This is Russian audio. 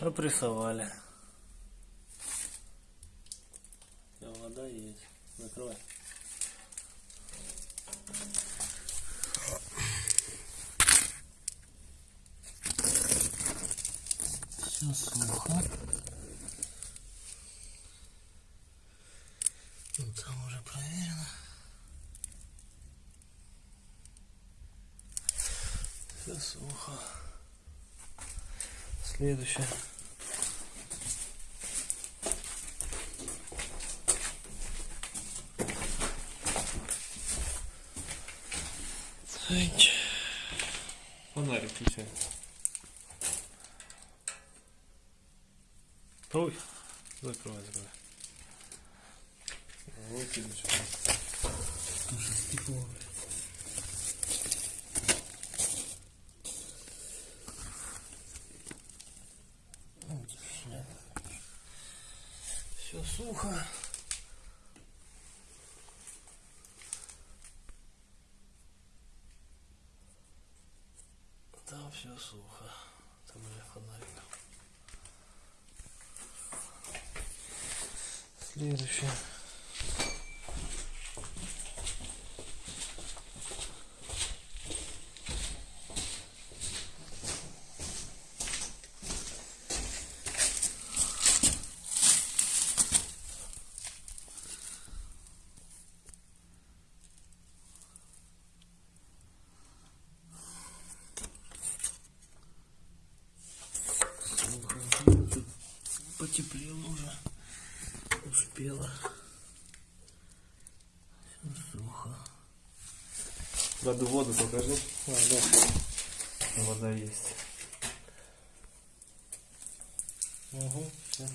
Опрессовали. Вода есть. Закрывай. Все сухо. Ну, там уже проверено. Все сухо. Следующее. Ать. Фонарик включай. Ой, закрывай, закрывай. Вот и ничего. Уже стекло. Все сухо. Там все сухо. Там уже фонарик. Следующее. Сухо. Тут потеплело уже. Успела. Все сухо. Воду, воду покажи. А, да. Вода есть. Угу, все.